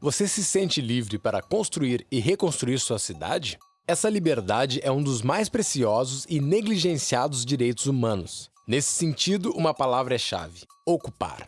Você se sente livre para construir e reconstruir sua cidade? Essa liberdade é um dos mais preciosos e negligenciados direitos humanos. Nesse sentido, uma palavra é chave: ocupar.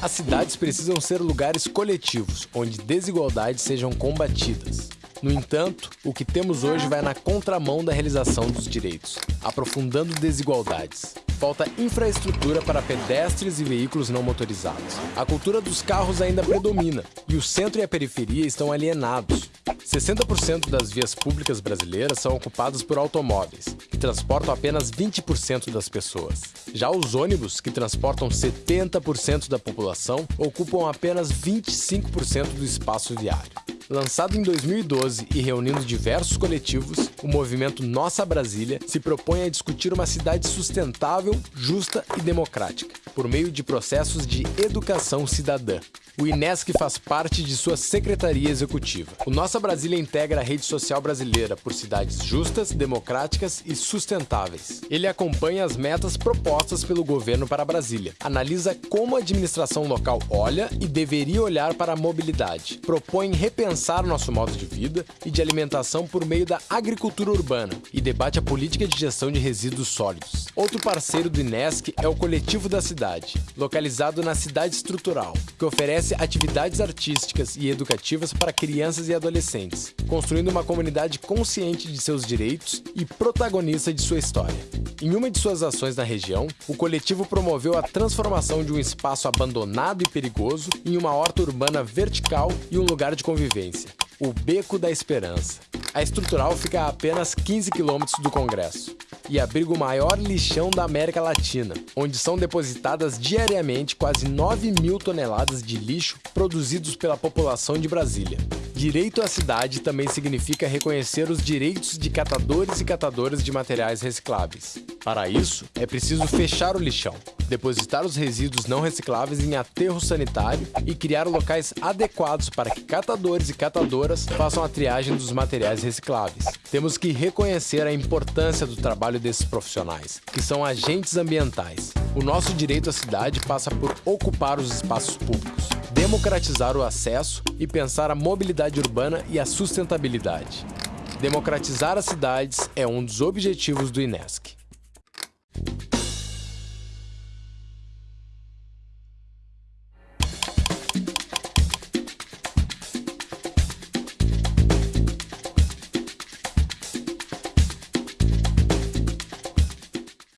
As cidades precisam ser lugares coletivos, onde desigualdades sejam combatidas. No entanto, o que temos hoje vai na contramão da realização dos direitos, aprofundando desigualdades. Falta infraestrutura para pedestres e veículos não motorizados. A cultura dos carros ainda predomina e o centro e a periferia estão alienados. 60% das vias públicas brasileiras são ocupadas por automóveis, que transportam apenas 20% das pessoas. Já os ônibus, que transportam 70% da população, ocupam apenas 25% do espaço viário. Lançado em 2012 e reunindo diversos coletivos, o movimento Nossa Brasília se propõe a discutir uma cidade sustentável, justa e democrática, por meio de processos de educação cidadã. O INESC faz parte de sua secretaria executiva. O Nossa Brasília integra a rede social brasileira por cidades justas, democráticas e sustentáveis. Ele acompanha as metas propostas pelo governo para Brasília, analisa como a administração local olha e deveria olhar para a mobilidade, propõe repensar nosso modo de vida e de alimentação por meio da agricultura urbana e debate a política de gestão de resíduos sólidos. Outro parceiro do INESC é o Coletivo da Cidade, localizado na Cidade Estrutural, que oferece oferece atividades artísticas e educativas para crianças e adolescentes, construindo uma comunidade consciente de seus direitos e protagonista de sua história. Em uma de suas ações na região, o coletivo promoveu a transformação de um espaço abandonado e perigoso em uma horta urbana vertical e um lugar de convivência, o Beco da Esperança. A estrutural fica a apenas 15 quilômetros do Congresso e abriga o maior lixão da América Latina, onde são depositadas diariamente quase 9 mil toneladas de lixo produzidos pela população de Brasília. Direito à cidade também significa reconhecer os direitos de catadores e catadoras de materiais recicláveis. Para isso, é preciso fechar o lixão, depositar os resíduos não recicláveis em aterro sanitário e criar locais adequados para que catadores e catadoras façam a triagem dos materiais recicláveis. Temos que reconhecer a importância do trabalho desses profissionais, que são agentes ambientais. O nosso direito à cidade passa por ocupar os espaços públicos democratizar o acesso e pensar a mobilidade urbana e a sustentabilidade. Democratizar as cidades é um dos objetivos do INESC.